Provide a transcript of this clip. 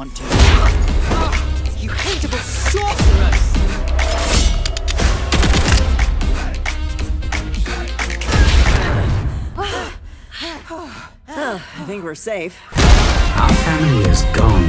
want to. You hateable sorceress! oh, I think we're safe. Our family is gone